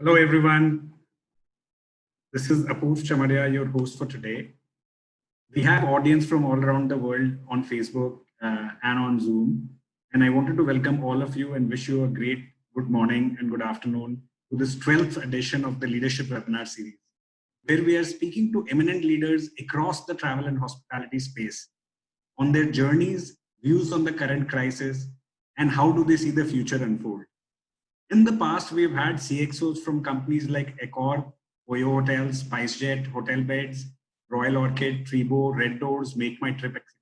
Hello, everyone. This is Apoorv Chamaria, your host for today. We have audience from all around the world on Facebook uh, and on Zoom. And I wanted to welcome all of you and wish you a great good morning and good afternoon to this 12th edition of the Leadership Webinar Series, where we are speaking to eminent leaders across the travel and hospitality space on their journeys, views on the current crisis, and how do they see the future unfold. In the past, we've had CXOs from companies like Accor, Oyo Hotels, SpiceJet, Hotelbeds, Royal Orchid, Treebo, RedDoorz, Make My Trip, etc.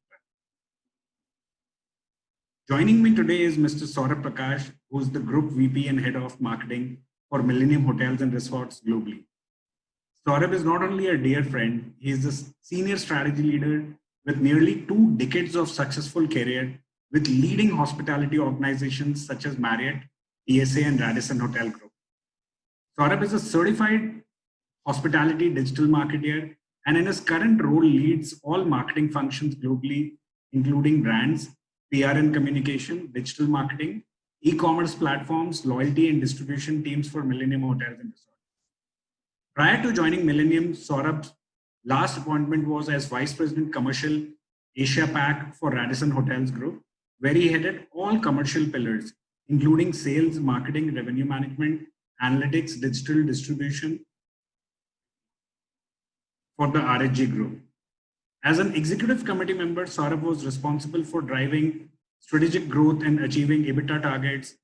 Joining me today is Mr. Saurabh Prakash, who's the Group VP and Head of Marketing for Millennium Hotels and Resorts globally. Saurabh is not only a dear friend, he is a senior strategy leader with nearly two decades of successful career with leading hospitality organizations such as Marriott, TSA, and Radisson Hotel Group. Saurabh is a certified hospitality digital marketer and in his current role leads all marketing functions globally, including brands, PR and communication, digital marketing, e-commerce platforms, loyalty and distribution teams for Millennium Hotels and Resorts. Prior to joining Millennium, Saurabh's last appointment was as Vice President Commercial Asia Pac for Radisson Hotels Group, where he headed all commercial pillars, including sales, marketing, revenue management, analytics, digital distribution for the RHG group. As an executive committee member, Saurabh was responsible for driving strategic growth and achieving EBITDA targets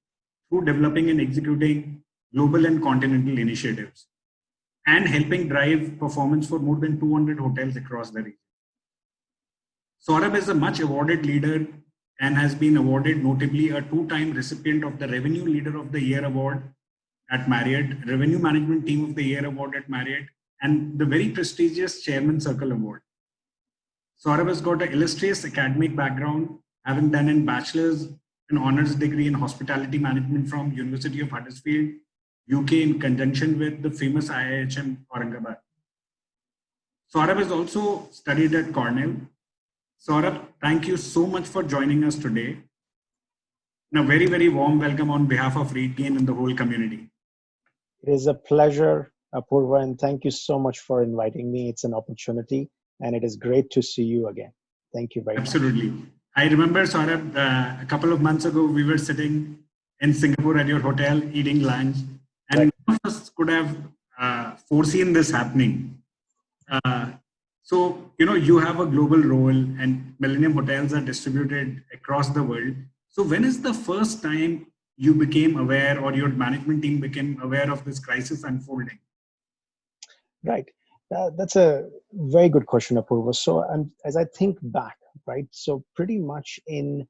through developing and executing global and continental initiatives and helping drive performance for more than 200 hotels across the region. Saurabh is a much awarded leader and has been awarded notably a two-time recipient of the Revenue Leader of the Year Award at Marriott, Revenue Management Team of the Year Award at Marriott, and the very prestigious Chairman Circle Award. Saurabh has got an illustrious academic background, having done a bachelor's and honors degree in hospitality management from University of Huddersfield, UK in conjunction with the famous IIHM Aurangabad. Saurabh has also studied at Cornell Saurabh, thank you so much for joining us today. And a very, very warm welcome on behalf of RateGain and the whole community. It is a pleasure, Apurva, and thank you so much for inviting me. It's an opportunity, and it is great to see you again. Thank you very Absolutely. much. Absolutely. I remember, Saurabh, uh, a couple of months ago, we were sitting in Singapore at your hotel eating lunch, and right. none of us could have uh, foreseen this happening. Uh, so, you know, you have a global role and Millennium Hotels are distributed across the world. So when is the first time you became aware or your management team became aware of this crisis unfolding? Right. Uh, that's a very good question, Apurva. So as I think back, right, so pretty much in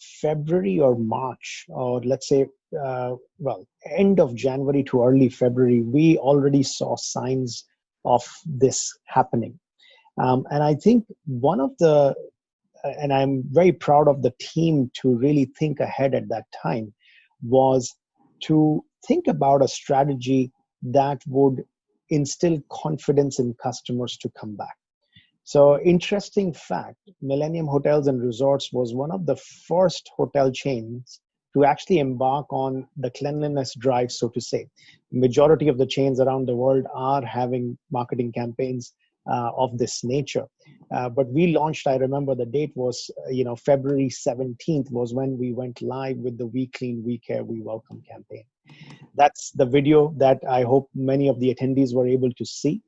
February or March, or let's say, uh, well, end of January to early February, we already saw signs of this happening. Um, and I think one of the, and I'm very proud of the team to really think ahead at that time, was to think about a strategy that would instill confidence in customers to come back. So, interesting fact Millennium Hotels and Resorts was one of the first hotel chains to actually embark on the cleanliness drive, so to say. Majority of the chains around the world are having marketing campaigns of this nature. Uh, but we launched, I remember the date was, uh, you know, February 17th was when we went live with the We Clean, We Care, We Welcome campaign. That's the video that I hope many of the attendees were able to see.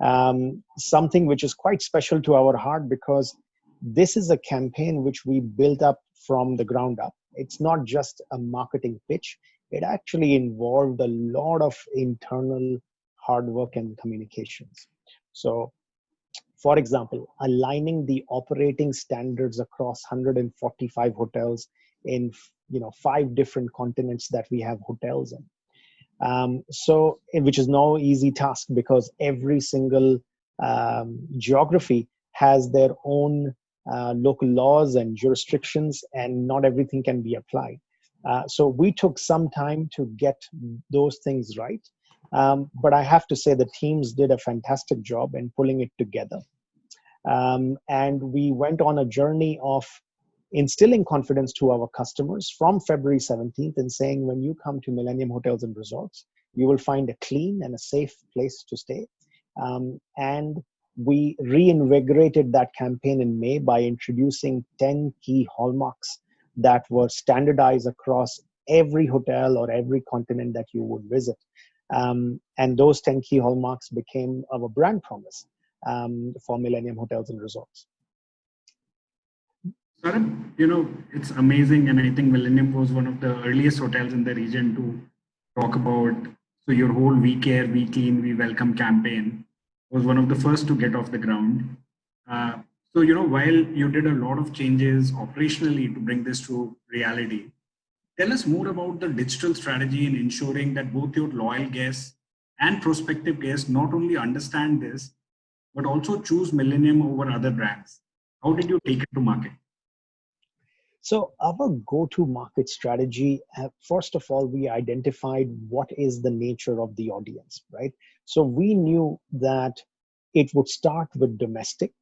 Um, something which is quite special to our heart because this is a campaign which we built up from the ground up. It's not just a marketing pitch. It actually involved a lot of internal hard work and communications. So for example, aligning the operating standards across 145 hotels in you know five different continents that we have hotels in. Um, so, which is no easy task because every single um, geography has their own uh, local laws and jurisdictions, and not everything can be applied. Uh, so, we took some time to get those things right. Um, but I have to say the teams did a fantastic job in pulling it together. Um, and we went on a journey of instilling confidence to our customers from February 17th and saying, when you come to Millennium Hotels and Resorts, you will find a clean and a safe place to stay. Um, and we reinvigorated that campaign in May by introducing 10 key hallmarks that were standardized across every hotel or every continent that you would visit. Um, and those 10 key hallmarks became our brand promise um, for Millennium Hotels and Resorts. You know, it's amazing. And I think Millennium was one of the earliest hotels in the region to talk about. So your whole We Care, We Clean, We Welcome campaign was one of the first to get off the ground. Uh, so, you know, while you did a lot of changes operationally to bring this to reality, tell us more about the digital strategy in ensuring that both your loyal guests and prospective guests not only understand this, but also choose Millennium over other brands. How did you take it to market? So our go-to-market strategy, uh, first of all, we identified what is the nature of the audience, right? So we knew that it would start with domestic,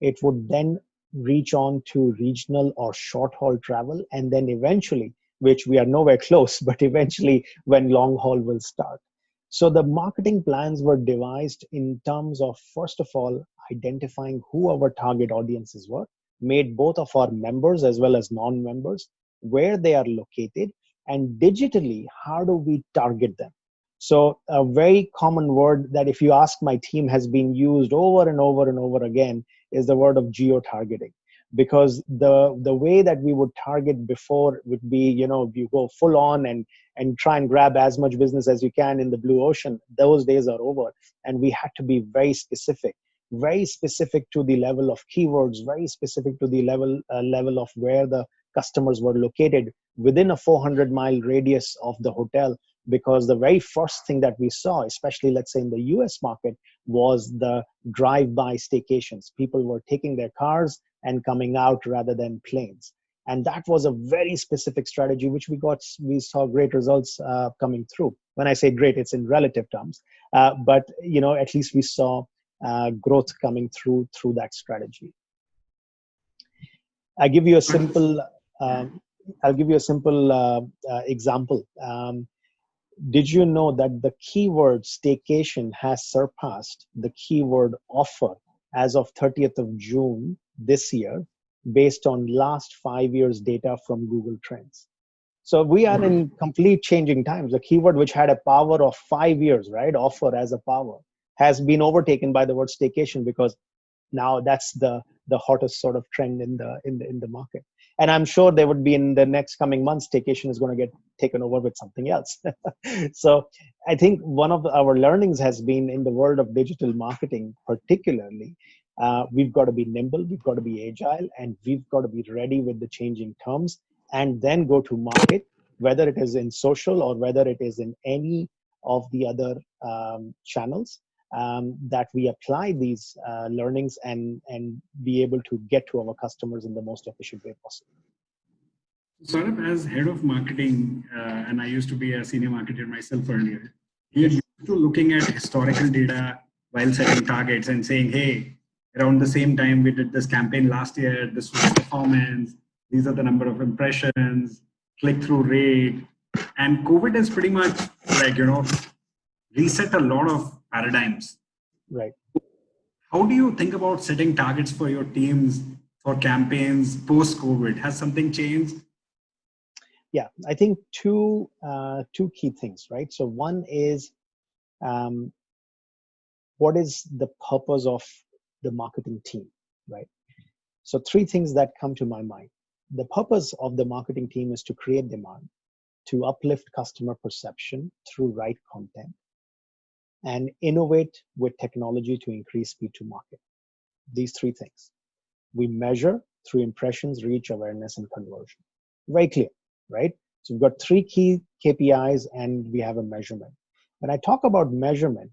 it would then reach on to regional or short haul travel, and then eventually, which we are nowhere close, but eventually when long haul will start. So the marketing plans were devised in terms of, first of all, identifying who our target audiences were, made both of our members as well as non-members, where they are located, and digitally, how do we target them? So a very common word that if you ask my team has been used over and over and over again is the word of geo-targeting because the the way that we would target before would be you know you go full on and and try and grab as much business as you can in the blue ocean. Those days are over. And we had to be very specific very specific to the level of keywords very specific to the level uh, level of where the customers were located within a 400 mile radius of the hotel because the very first thing that we saw especially let's say in the us market was the drive by staycations people were taking their cars and coming out rather than planes and that was a very specific strategy which we got we saw great results uh, coming through when i say great it's in relative terms uh, but you know at least we saw uh, growth coming through through that strategy. I give you a simple. Um, I'll give you a simple uh, uh, example. Um, did you know that the keyword staycation has surpassed the keyword offer as of 30th of June this year, based on last five years data from Google Trends? So we are in complete changing times. The keyword which had a power of five years, right? Offer as a power has been overtaken by the word staycation because now that's the the hottest sort of trend in the in the in the market and i'm sure there would be in the next coming months staycation is going to get taken over with something else. So i think one of our learnings has been in the world of digital marketing particularly uh, we've got to be nimble we've got to be agile and we've got to be ready with the changing terms and then go to market whether it is in social or whether it is in any of the other um, channels um, that we apply these uh, learnings and and be able to get to our customers in the most efficient way possible. Saurabh, as head of marketing, uh, and I used to be a senior marketer myself earlier, you're used to looking at historical data while setting targets and saying, hey, around the same time we did this campaign last year, this was the performance, these are the number of impressions, click-through rate. And COVID has pretty much like, you know, reset a lot of paradigms. Right. How do you think about setting targets for your teams for campaigns post COVID? Has something changed? Yeah, I think two uh, two key things, right? So one is um, what is the purpose of the marketing team, right? So three things that come to my mind. The purpose of the marketing team is to create demand, to uplift customer perception through right content, and innovate with technology to increase speed to market. These three things. We measure through impressions, reach, awareness, and conversion. Very clear, right? So we've got three key KPIs and we have a measurement. When I talk about measurement,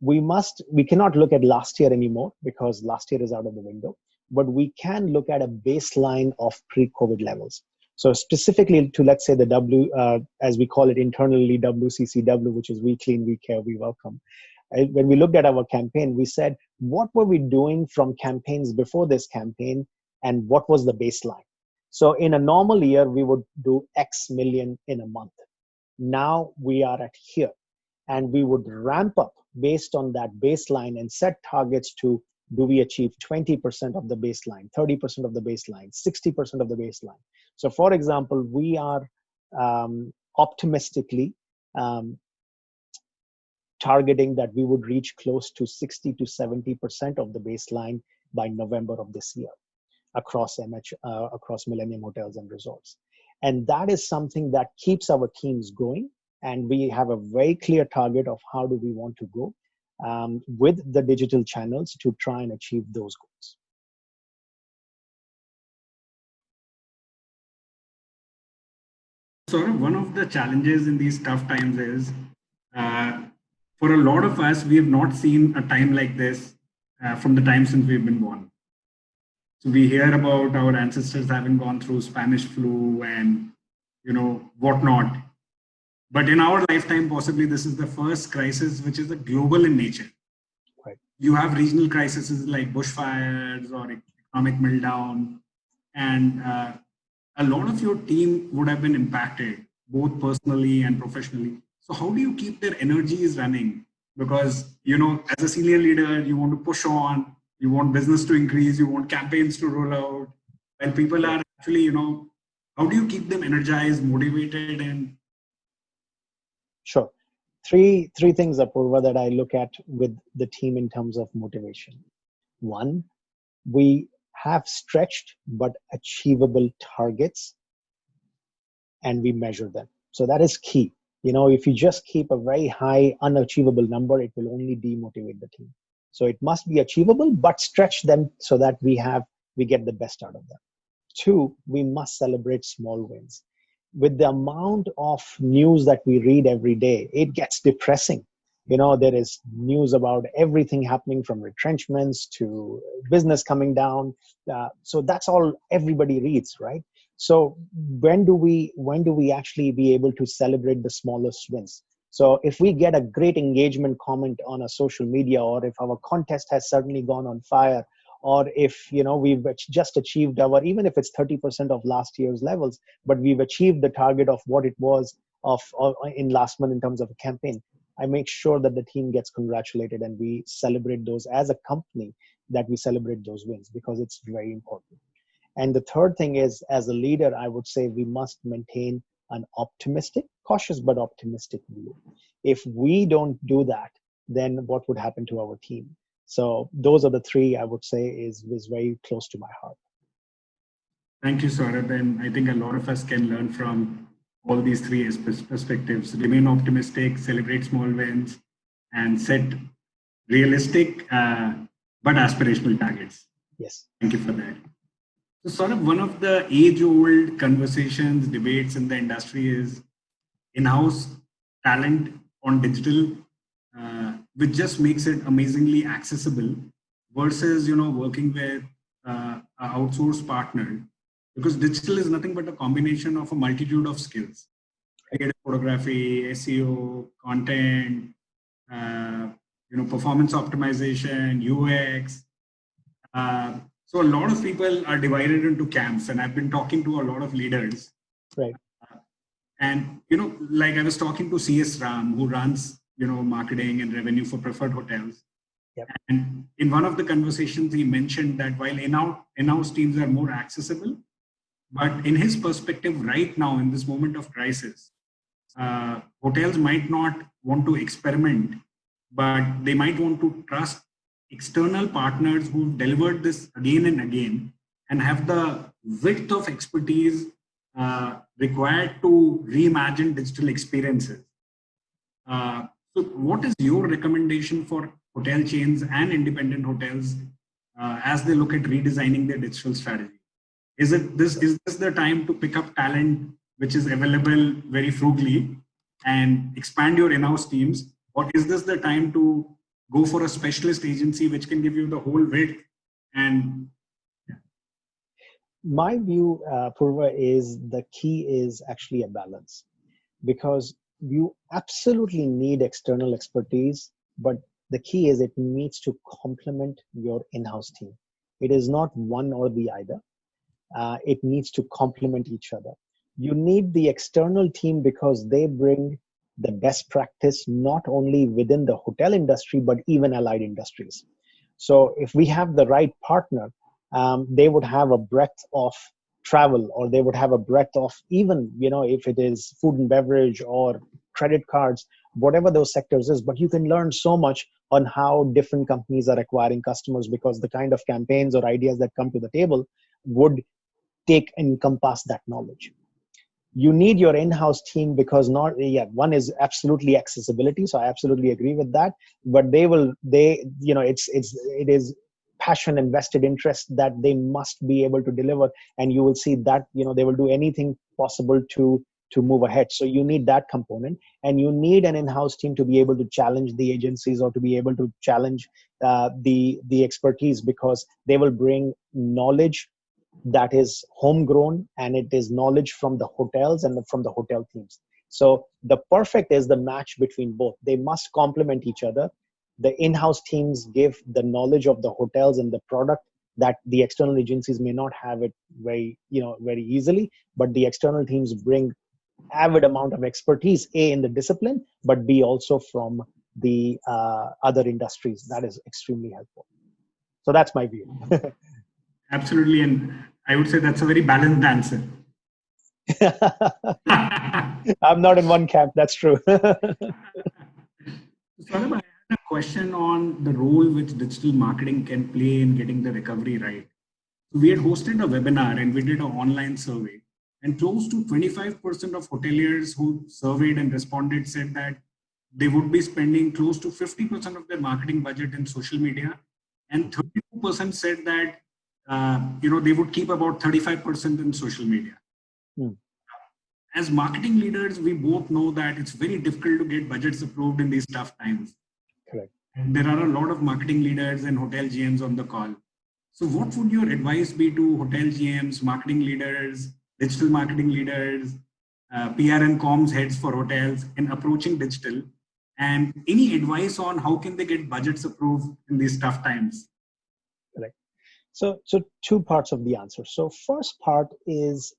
we must, we cannot look at last year anymore because last year is out of the window, but we can look at a baseline of pre-COVID levels. So specifically to let's say the W, uh, as we call it internally, WCCW, which is we clean, we care, we welcome. When we looked at our campaign, we said, what were we doing from campaigns before this campaign, and what was the baseline? So in a normal year, we would do X million in a month. Now we are at here. and we would ramp up based on that baseline and set targets to do we achieve 20% of the baseline 30% of the baseline 60% of the baseline so for example we are um, optimistically um, targeting that we would reach close to 60 to 70% of the baseline by November of this year across MH, uh, across Millennium Hotels and Resorts. And that is something that keeps our teams going. And we have a very clear target of how do we want to go um, with the digital channels to try and achieve those goals. Of one of the challenges in these tough times is uh, for a lot of us, we have not seen a time like this uh, from the time since we've been born. So we hear about our ancestors having gone through Spanish flu and, you know, whatnot. But in our lifetime, possibly this is the first crisis which is a global in nature. Right. You have regional crises like bushfires or economic meltdown, and uh, a lot of your team would have been impacted, both personally and professionally. So how do you keep their energies running? Because, you know, as a senior leader, you want to push on, you want business to increase, you want campaigns to roll out. And people are actually, you know, how do you keep them energized, motivated and Sure. Three three things, Apurva, that I look at with the team in terms of motivation. One, we have stretched but achievable targets and we measure them. So that is key you know if you just keep a very high unachievable number it will only demotivate the team so it must be achievable but stretch them so that we have we get the best out of them two we must celebrate small wins with the amount of news that we read every day it gets depressing. You know there is news about everything happening from retrenchments to business coming down. Uh, so that's all everybody reads right? So when do we when do we actually be able to celebrate the smallest wins? So if we get a great engagement comment on a social media or if our contest has suddenly gone on fire or if you know we've just achieved our even if it's 30% of last year's levels but we've achieved the target of what it was of, of in last month in terms of a campaign i make sure that the team gets congratulated and we celebrate those as a company that we celebrate those wins because it's very important and the third thing is, as a leader, I would say we must maintain an optimistic, cautious but optimistic view. If we don't do that, then what would happen to our team? So those are the three I would say is, is very close to my heart. Thank you, Saurabh. And I think a lot of us can learn from all these three perspectives. Remain optimistic, celebrate small wins, and set realistic uh, but aspirational targets. Yes. Thank you for that. So sort of one of the age-old conversations, debates in the industry is in-house talent on digital, uh, which just makes it amazingly accessible versus, you know, working with uh, an outsourced partner because digital is nothing but a combination of a multitude of skills. Creative photography, SEO, content, uh, you know, performance optimization, UX, uh, so a lot of people are divided into camps, and I've been talking to a lot of leaders. Right. Uh, and you know, like I was talking to CS Ram, who runs you know marketing and revenue for preferred hotels. Yep. And in one of the conversations, he mentioned that while in-house in-house teams are more accessible, but in his perspective, right now in this moment of crisis, uh, hotels might not want to experiment, but they might want to trust external partners who've delivered this again and again and have the width of expertise uh, required to reimagine digital experiences. Uh, so what is your recommendation for hotel chains and independent hotels uh, as they look at redesigning their digital strategy? Is it this is this the time to pick up talent which is available very frugally and expand your in-house teams? Or is this the time to go for a specialist agency which can give you the whole width and my view uh, purva is the key is actually a balance because you absolutely need external expertise but the key is it needs to complement your in-house team. It is not one or the either. Uh, it needs to complement each other. You need the external team because they bring the best practice not only within the hotel industry but even allied industries. So if we have the right partner um, they would have a breadth of travel or they would have a breadth of even you know if it is food and beverage or credit cards whatever those sectors is. But you can learn so much on how different companies are acquiring customers because the kind of campaigns or ideas that come to the table would take and encompass that knowledge. You need your in-house team because not yeah one is absolutely accessibility so i absolutely agree with that. But they will they you know it's it's it is passion and vested interest that they must be able to deliver and you will see that you know they will do anything possible to to move ahead so you need that component and you need an in-house team to be able to challenge the agencies or to be able to challenge uh, the the expertise because they will bring knowledge that is homegrown and it is knowledge from the hotels and from the hotel teams. So the perfect is the match between both. They must complement each other. The in-house teams give the knowledge of the hotels and the product that the external agencies may not have it very, you know, very easily, but the external teams bring avid amount of expertise, A, in the discipline, but B, also from the uh, other industries. That is extremely helpful. So that's my view. Absolutely. And I would say that's a very balanced answer. I'm not in one camp. That's true. Saurabh, I had a question on the role which digital marketing can play in getting the recovery right. We had hosted a webinar and we did an online survey and close to 25% of hoteliers who surveyed and responded said that they would be spending close to 50% of their marketing budget in social media and 32% said that uh, you know, they would keep about 35% in social media. Hmm. As marketing leaders, we both know that it's very difficult to get budgets approved in these tough times. Correct. And there are a lot of marketing leaders and hotel GMs on the call. So what would your advice be to hotel GMs, marketing leaders, digital marketing leaders, uh, PR and comms heads for hotels in approaching digital? And any advice on how can they get budgets approved in these tough times? So, so two parts of the answer. So first part is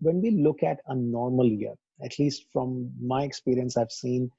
when we look at a normal year, at least from my experience, I've seen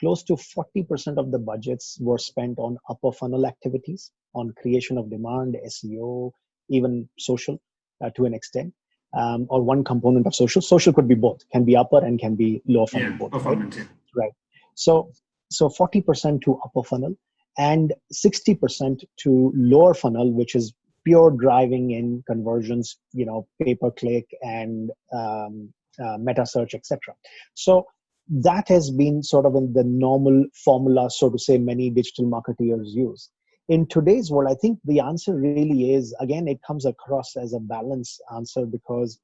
close to 40% of the budgets were spent on upper funnel activities, on creation of demand, SEO, even social uh, to an extent, um, or one component of social. Social could be both, can be upper and can be lower funnel. Yeah, both, performance, right? Yeah. right. So, so 40% to upper funnel and 60% to lower funnel, which is pure driving in conversions, you know, pay per click and um, uh, meta search, etc. So that has been sort of in the normal formula, so to say, many digital marketeers use. In today's world, I think the answer really is again, it comes across as a balanced answer because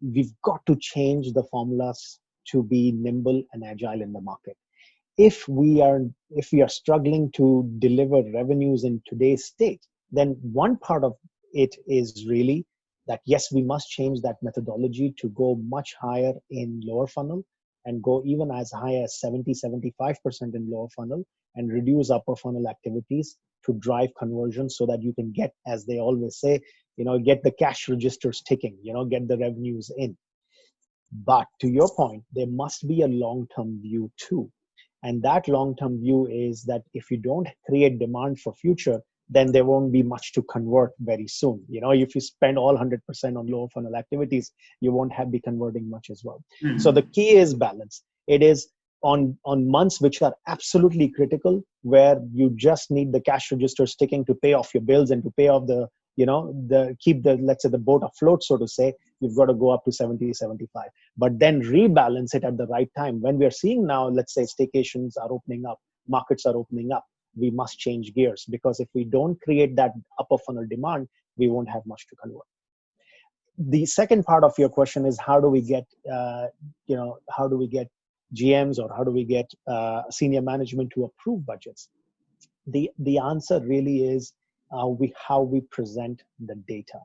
we've got to change the formulas to be nimble and agile in the market if we are if we are struggling to deliver revenues in today's state then one part of it is really that yes, we must change that methodology to go much higher in lower funnel and go even as high as 70, 75% in lower funnel and reduce upper funnel activities to drive conversion so that you can get, as they always say, you know, get the cash registers ticking, you know, get the revenues in. But to your point, there must be a long term view too. And that long term view is that if you don't create demand for future, then there won't be much to convert very soon. You know, if you spend all 100% on lower funnel activities, you won't have be converting much as well. Mm-hmm. So the key is balance. It is on on months which are absolutely critical, where you just need the cash register sticking to pay off your bills and to pay off the you know the keep the let's say the boat afloat so to say you've got to go up to 70 75 but then rebalance it at the right time when we are seeing now let's say staycations are opening up markets are opening up we must change gears because if we don't create that upper funnel demand, we won't have much to convert. The second part of your question is how do we get, uh, you know, how do we get GMs or how do we get uh, senior management to approve budgets? The the answer really is uh, we how we present the data.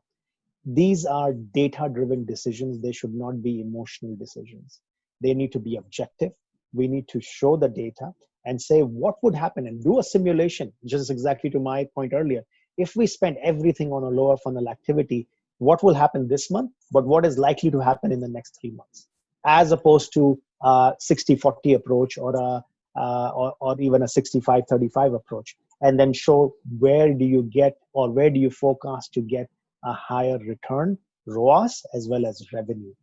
These are data-driven decisions. They should not be emotional decisions. They need to be objective. We need to show the data and say what would happen and do a simulation, just exactly to my point earlier. If we spend everything on a lower funnel activity, what will happen this month, but what is likely to happen in the next three months, as opposed to a 60-40 approach or a uh, or, or even a 65-35 approach, and then show where do you get or where do you forecast to get a higher return, ROAS, as well as revenue.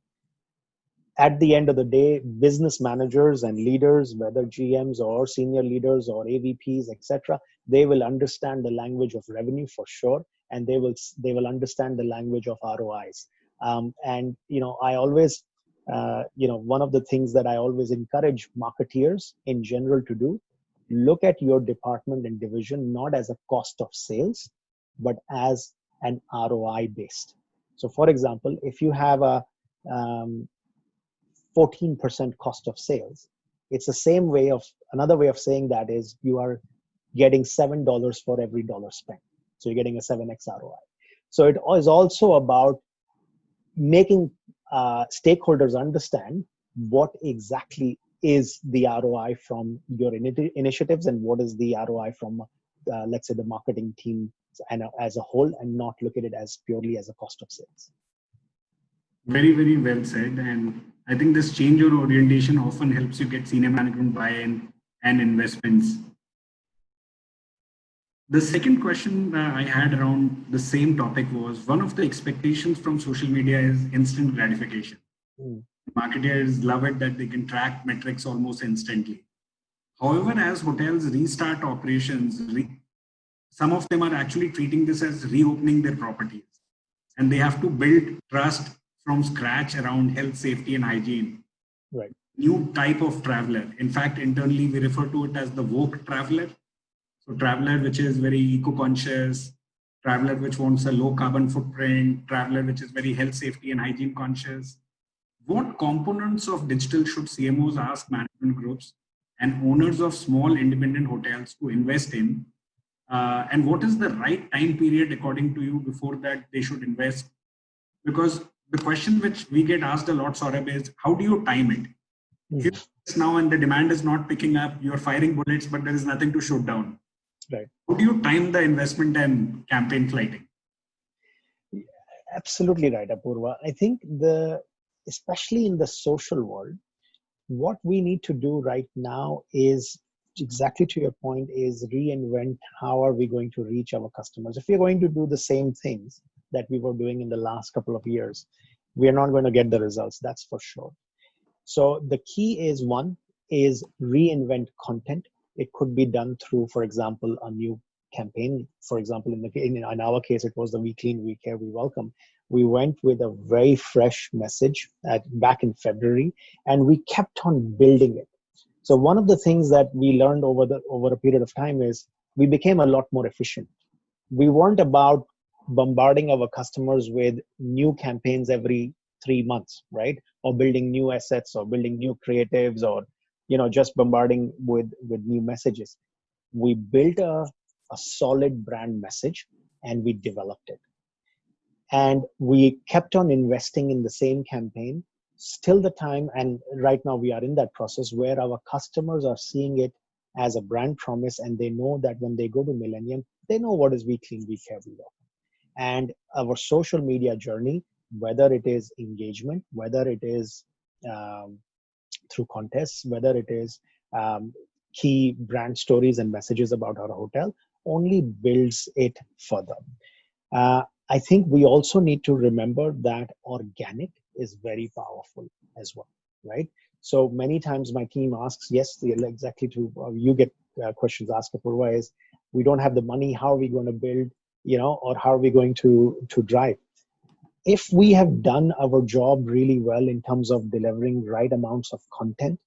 At the end of the day, business managers and leaders, whether GMs or senior leaders or AVPs, etc., they will understand the language of revenue for sure, and they will they will understand the language of ROIs. Um, and you know, I always uh, you know one of the things that i always encourage marketeers in general to do look at your department and division not as a cost of sales but as an roi based so for example if you have a um, 14% cost of sales it's the same way of another way of saying that is you are getting seven dollars for every dollar spent so you're getting a 7x roi so it is also about making uh, stakeholders understand what exactly is the ROI from your in- initiatives and what is the ROI from, uh, let's say, the marketing team and uh, as a whole, and not look at it as purely as a cost of sales. Very, very well said. And I think this change or orientation often helps you get senior management buy-in and investments the second question uh, I had around the same topic was one of the expectations from social media is instant gratification. Mm. Marketers love it that they can track metrics almost instantly. However, as hotels restart operations, re some of them are actually treating this as reopening their properties. And they have to build trust from scratch around health, safety, and hygiene. Right. New type of traveler. In fact, internally, we refer to it as the woke traveler so traveler which is very eco-conscious, traveler which wants a low carbon footprint, traveler which is very health, safety and hygiene conscious. What components of digital should CMOs ask management groups and owners of small independent hotels to invest in? Uh, and what is the right time period according to you before that they should invest? Because the question which we get asked a lot, Saurabh, is how do you time it? Mm. If now and the demand is not picking up, you're firing bullets, but there is nothing to shoot down. Right. How do you time the investment and campaign flighting? Absolutely right, Apurva. I think the especially in the social world, what we need to do right now is exactly to your point is reinvent how are we going to reach our customers if we're going to do the same things that we were doing in the last couple of years we are not going to get the results that's for sure so the key is one is reinvent content it could be done through, for example, a new campaign. For example, in, the, in, in our case, it was the We Clean, We Care, We Welcome. We went with a very fresh message at, back in February, and we kept on building it. So one of the things that we learned over the over a period of time is we became a lot more efficient. We weren't about bombarding our customers with new campaigns every three months, right? Or building new assets or building new creatives or you know just bombarding with with new messages. We built a, a solid brand message and we developed it. And we kept on investing in the same campaign still the time and right now we are in that process where our customers are seeing it as a brand promise and they know that when they go to millennium they know what is we clean we care we love and our social media journey whether it is engagement whether it is um, through contests, whether it is um, key brand stories and messages about our hotel, only builds it further. Uh, I think we also need to remember that organic is very powerful as well, right? So many times my team asks, yes, exactly to uh, you get uh, questions asked Apurva is, we don't have the money, how are we going to build, you know, or how are we going to to drive? if we have done our job really well in terms of delivering right amounts of content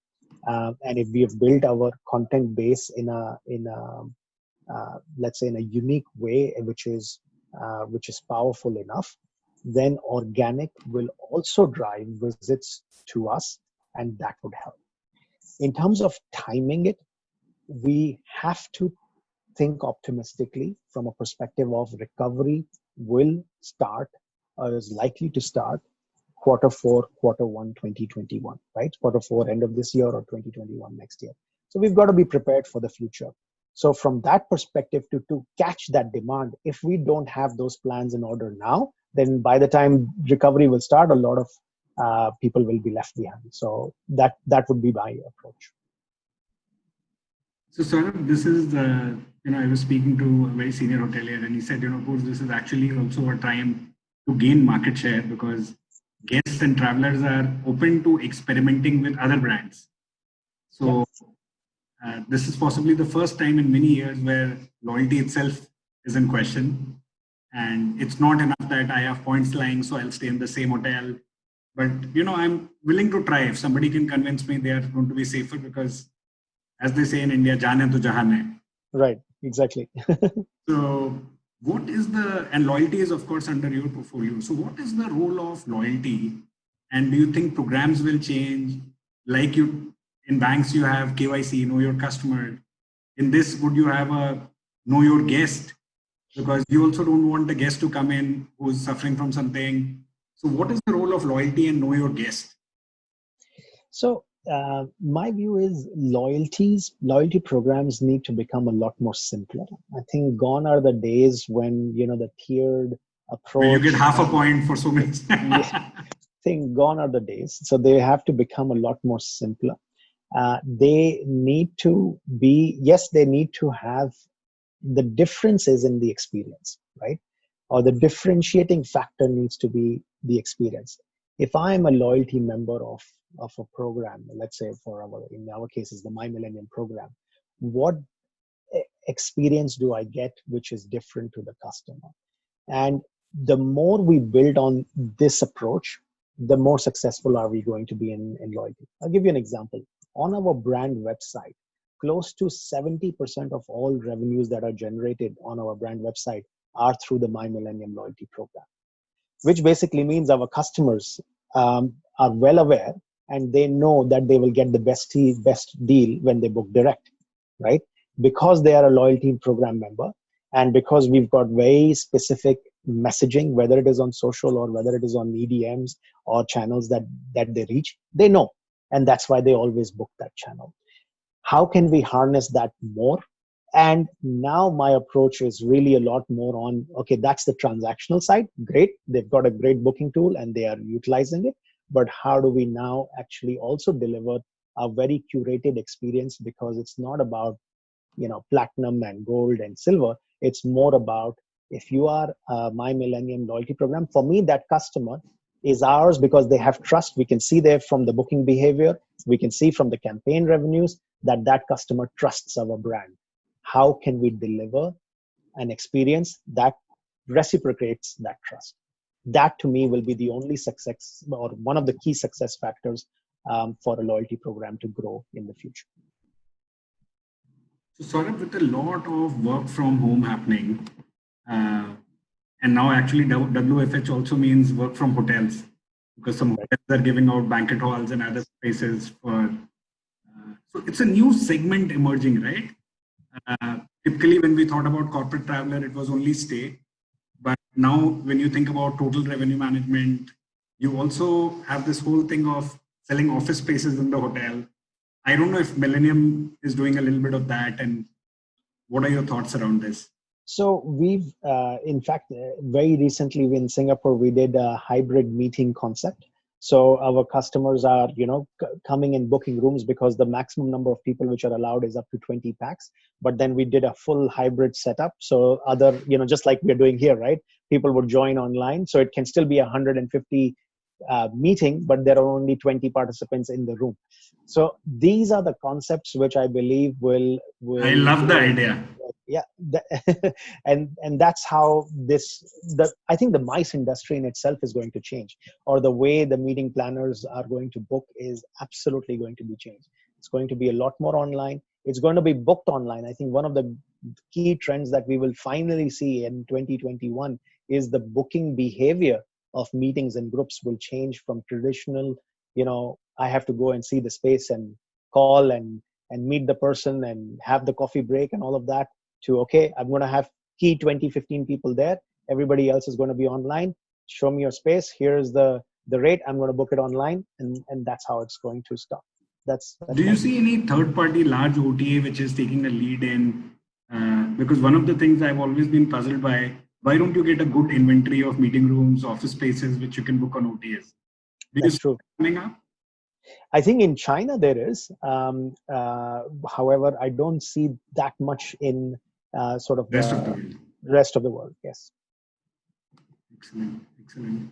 uh, and if we have built our content base in a in a uh, let's say in a unique way which is uh, which is powerful enough then organic will also drive visits to us and that would help in terms of timing it we have to think optimistically from a perspective of recovery will start or is likely to start quarter four, quarter one, 2021, right? Quarter four, end of this year or 2021 next year. So we've got to be prepared for the future. So from that perspective, to, to catch that demand, if we don't have those plans in order now, then by the time recovery will start, a lot of uh, people will be left behind. So that that would be my approach. So Saurabh, this is the, you know, I was speaking to a very senior hotelier and he said, you know, of course, this is actually also a time to gain market share because guests and travelers are open to experimenting with other brands. So uh, this is possibly the first time in many years where loyalty itself is in question. And it's not enough that I have points lying, so I'll stay in the same hotel. But you know, I'm willing to try if somebody can convince me they are going to be safer because as they say in India, jane to jahan hai. Right, exactly. so what is the, and loyalty is of course under your portfolio. So what is the role of loyalty? And do you think programs will change? Like you, in banks, you have KYC, know your customer. In this, would you have a know your guest? Because you also don't want the guest to come in who's suffering from something. So what is the role of loyalty and know your guest? So uh, my view is loyalties loyalty programs need to become a lot more simpler. I think gone are the days when you know the tiered approach you get half a point for so many yeah, i think gone are the days. So they have to become a lot more simpler. Uh, they need to be yes they need to have the differences in the experience right? Or the differentiating factor needs to be the experience. If i'm a loyalty member of of a program, let's say for our, in our case is the My Millennium program, what experience do I get which is different to the customer? And the more we build on this approach, the more successful are we going to be in, in loyalty. I'll give you an example. On our brand website, close to 70% of all revenues that are generated on our brand website are through the My Millennium loyalty program, which basically means our customers um, are well aware and they know that they will get the best best deal when they book direct right? Because they are a loyalty program member and because we've got very specific messaging whether it is on social or whether it is on edms or channels that that they reach they know and that's why they always book that channel. How can we harness that more? And now my approach is really a lot more on okay that's the transactional side. Great. They've got a great booking tool and they are utilizing it but how do we now actually also deliver a very curated experience? Because it's not about you know platinum and gold and silver. It's more about if you are a my millennium loyalty program for me that customer is ours because they have trust. We can see there from the booking behavior. We can see from the campaign revenues that that customer trusts our brand. How can we deliver an experience that reciprocates that trust that to me will be the only success or one of the key success factors um, for a loyalty program to grow in the future. So sort of with a lot of work from home happening, uh, and now actually WFH also means work from hotels because some hotels are giving out banquet halls and other spaces for. Uh, so it's a new segment emerging, right? Uh, typically, when we thought about corporate traveler, it was only stay. Now when you think about total revenue management, you also have this whole thing of selling office spaces in the hotel. I don't know if Millennium is doing a little bit of that and what are your thoughts around this? So we've, uh, in fact, uh, very recently in Singapore, we did a hybrid meeting concept so our customers are you know coming and booking rooms because the maximum number of people which are allowed is up to 20 packs. But then we did a full hybrid setup. So other you know just like we're doing here right? People would join online. So it can still be a 150 uh, meeting but there are only 20 participants in the room. So these are the concepts which i believe will, will i love the idea yeah and and that's how this the i think the mice industry in itself is going to change or the way the meeting planners are going to book is absolutely going to be changed. It's going to be a lot more online. It's going to be booked online. I think one of the key trends that we will finally see in 2021 is the booking behavior of meetings and groups will change from traditional you know i have to go and see the space and call and and meet the person and have the coffee break and all of that to okay i'm going to have key 20 15 people there everybody else is going to be online show me your space here's the the rate i'm going to book it online and and that's how it's going to stop that's, that's do you see any third party large ota which is taking a lead in uh, because one of the things i've always been puzzled by why don't you get a good inventory of meeting rooms office spaces which you can book on otas Do That's true. coming up? I think in China there is. Um, uh, however, I don't see that much in uh, sort of Rest of the world. rest of the world. Yes. Excellent, excellent.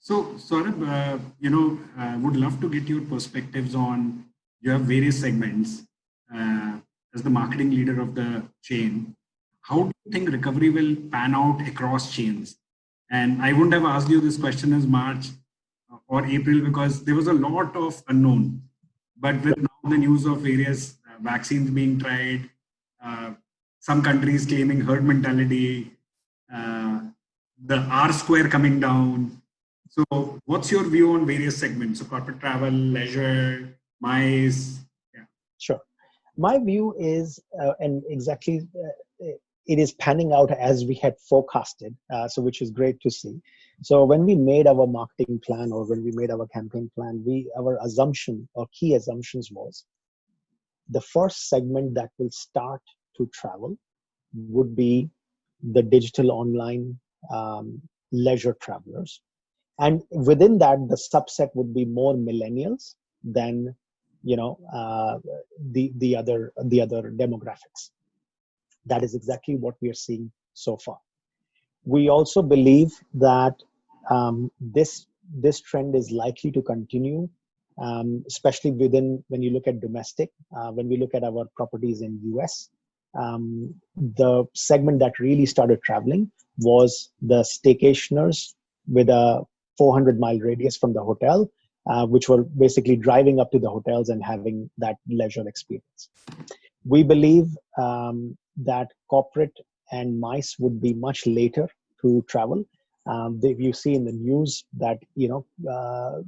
So, Saurabh, uh, you know, uh, would love to get your perspectives on you have various segments uh, as the marketing leader of the chain. How do you think recovery will pan out across chains? And I wouldn't have asked you this question as March or April because there was a lot of unknown. But with now the news of various uh, vaccines being tried, uh, some countries claiming herd mentality, uh, the R square coming down. So what's your view on various segments? So corporate travel, leisure, MICE. Yeah. Sure. My view is, uh, and exactly, uh, it is panning out as we had forecasted, uh, so which is great to see. So when we made our marketing plan or when we made our campaign plan, we our assumption or key assumptions was the first segment that will start to travel would be the digital online um, leisure travelers. And within that, the subset would be more millennials than you know uh, the the other the other demographics. That is exactly what we are seeing so far. We also believe that um, this this trend is likely to continue, um, especially within when you look at domestic. Uh, when we look at our properties in US, um, the segment that really started traveling was the staycationers with a 400 mile radius from the hotel, uh, which were basically driving up to the hotels and having that leisure experience. We believe um, that corporate and MICE would be much later to travel. Um, they, you see in the news that you know uh,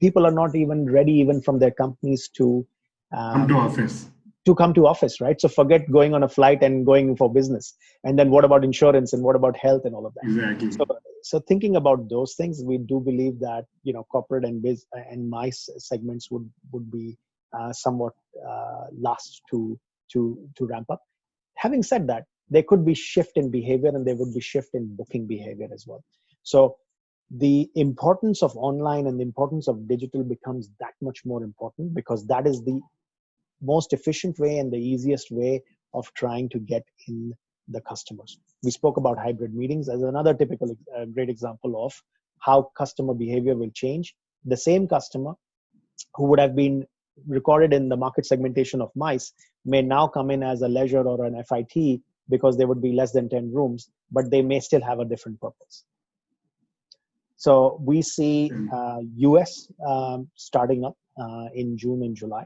people are not even ready, even from their companies, to come to office to come to office, right? So forget going on a flight and going for business. And then what about insurance and what about health and all of that? Exactly. So, so thinking about those things, we do believe that you know corporate and biz and MICE segments would would be uh, somewhat uh, last to to to ramp up. Having said that, there could be shift in behavior and there would be shift in booking behavior as well. So the importance of online and the importance of digital becomes that much more important because that is the most efficient way and the easiest way of trying to get in the customers. We spoke about hybrid meetings as another typical uh, great example of how customer behavior will change. The same customer who would have been recorded in the market segmentation of MICE may now come in as a leisure or an FIT because there would be less than 10 rooms, but they may still have a different purpose. So we see uh, US um, starting up uh, in June and July.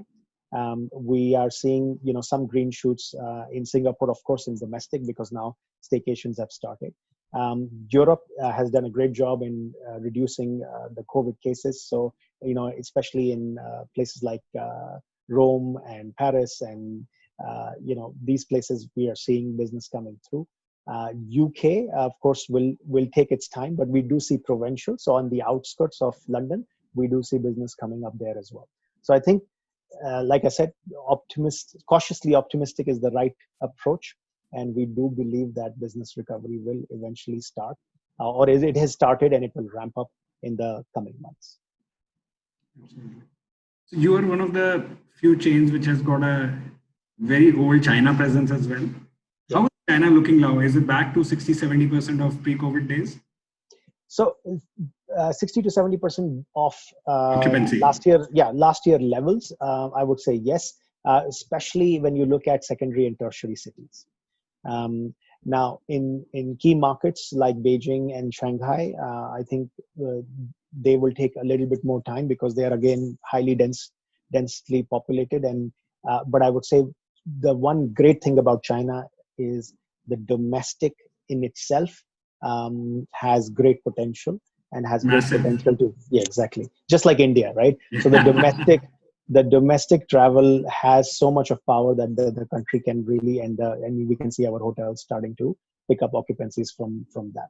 Um, we are seeing, you know, some green shoots uh, in Singapore, of course, in domestic because now staycations have started. Um, Europe uh, has done a great job in uh, reducing uh, the COVID cases. So, you know, especially in uh, places like Rome and Paris and, you know, these places we are seeing business coming through. UK, of course, will will take its time, but we do see provincial. So on the outskirts of London, we do see business coming up there as well. So I think uh, like I said, optimist, cautiously optimistic is the right approach, and we do believe that business recovery will eventually start, uh, or is it has started, and it will ramp up in the coming months. Absolutely. So you are one of the few chains which has got a very old China presence as well. How is China looking now? Is it back to 60, 70% of pre-COVID days? So uh, 60 to 70 percent of uh, last year yeah last year levels uh, i would say yes uh, especially when you look at secondary and tertiary cities. Um, now in in key markets like beijing and shanghai uh, i think uh, they will take a little bit more time because they are again highly dense densely populated. And but i would say the one great thing about china is the domestic in itself um, has great potential and has Massive. great potential to yeah exactly. Just like india right? So the domestic the domestic travel has so much of power that the, the country can really and uh, and we can see our hotels starting to pick up occupancies from from that.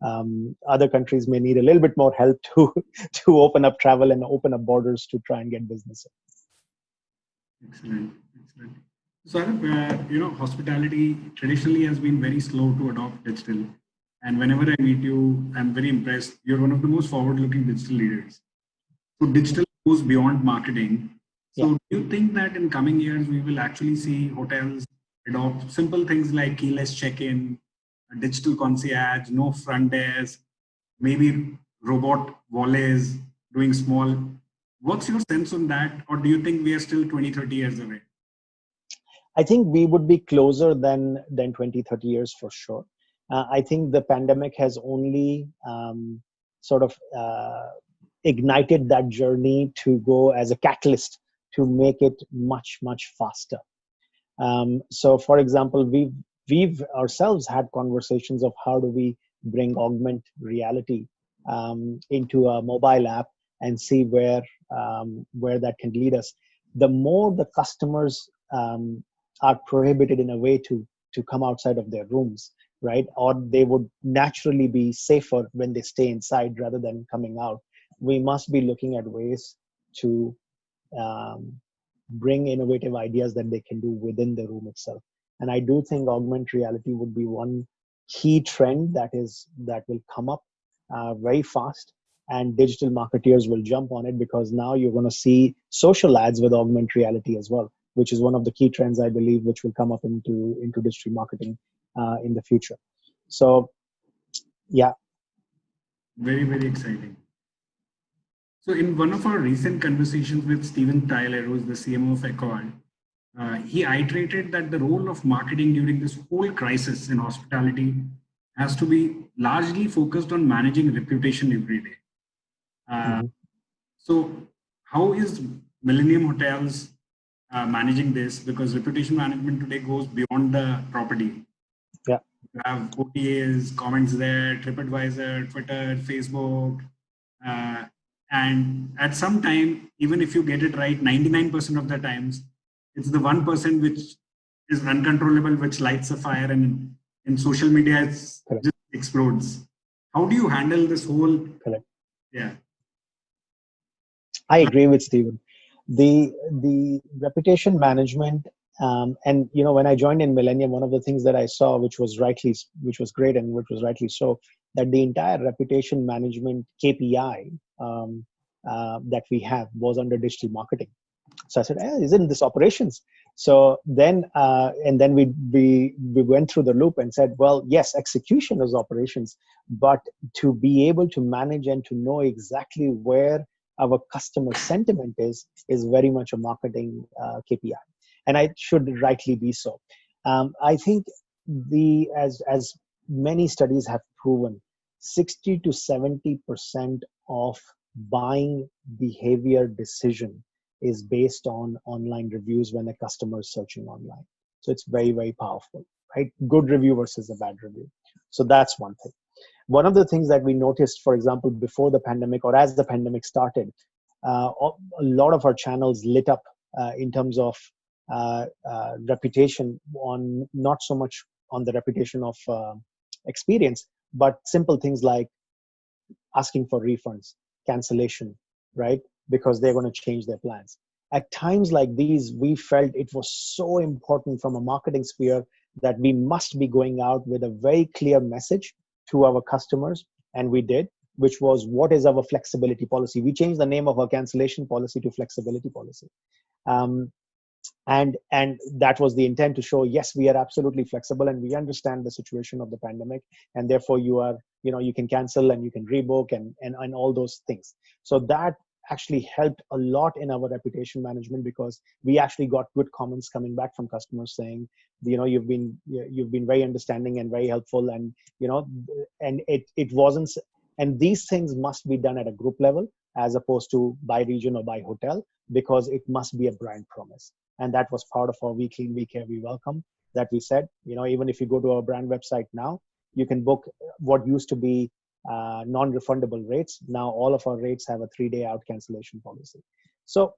Um, other countries may need a little bit more help to to open up travel and open up borders to try and get business. Excellent. Excellent. So uh, you know hospitality traditionally has been very slow to adopt digital and whenever I meet you, I'm very impressed. You're one of the most forward-looking digital leaders. So digital goes beyond marketing. So Yeah. do you think that in coming years we will actually see hotels adopt simple things like keyless check-in, digital concierge, no front desk, maybe robot valets doing small. What's your sense on that? Or do you think we are still 20, 30 years away? I think we would be closer than than 20, 30 years for sure. Uh, I think the pandemic has only um, sort of uh, ignited that journey to go as a catalyst to make it much much faster. Um, so, for example, we've we've ourselves had conversations of how do we bring augment reality um, into a mobile app and see where um, where that can lead us. The more the customers um, are prohibited in a way to to come outside of their rooms right? Or they would naturally be safer when they stay inside rather than coming out. We must be looking at ways to um, bring innovative ideas that they can do within the room itself. And i do think augmented reality would be one key trend that is that will come up uh, very fast. And digital marketeers will jump on it because now you're going to see social ads with augmented reality as well which is one of the key trends I believe which will come up into into digital marketing uh, in the future. So, yeah. Very very exciting. So in one of our recent conversations with Steven Taylor, who is the CMO of Accor, uh, he iterated that the role of marketing during this whole crisis in hospitality has to be largely focused on managing reputation every day. Uh, mm -hmm. So how is Millennium Hotels uh, managing this because reputation management today goes beyond the property. Yeah. You have OTAs, comments there, TripAdvisor, Twitter, Facebook. Uh, and at some time, even if you get it right, 99% of the times, it's the 1% which is uncontrollable, which lights a fire and in social media, it just explodes. How do you handle this whole? Correct. Yeah. I agree with Stephen the the reputation management um, and you know when i joined in millennium one of the things that i saw which was rightly which was great and which was rightly so that the entire reputation management kpi um, uh, that we have was under digital marketing. So i said eh, isn't this operations? So then uh, and then we we we went through the loop and said well yes execution is operations but to be able to manage and to know exactly where our customer sentiment is is very much a marketing uh, KPI, and I should rightly be so. Um, I think the as as many studies have proven, sixty to seventy percent of buying behavior decision is based on online reviews when a customer is searching online. So it's very very powerful, right? Good review versus a bad review. So that's one thing one of the things that we noticed, for example, before the pandemic or as the pandemic started, uh, a lot of our channels lit up uh, in terms of reputation on not so much on the reputation of uh, experience, but simple things like asking for refunds, cancellation, right? Because they're going to change their plans. At times like these, we felt it was so important from a marketing sphere that we must be going out with a very clear message to our customers, and we did, which was what is our flexibility policy. We changed the name of our cancellation policy to flexibility policy. Um, and and that was the intent to show yes we are absolutely flexible and we understand the situation of the pandemic. And therefore you are you know you can cancel and you can rebook and and, and all those things. So that actually helped a lot in our reputation management because we actually got good comments coming back from customers saying you know you've been you've been very understanding and very helpful. And you know and it it wasn't and these things must be done at a group level as opposed to by region or by hotel because it must be a brand promise and that was part of our weekly week here we welcome that we said you know even if you go to our brand website now you can book what used to be uh, non-refundable rates. Now all of our rates have a three-day out cancellation policy. So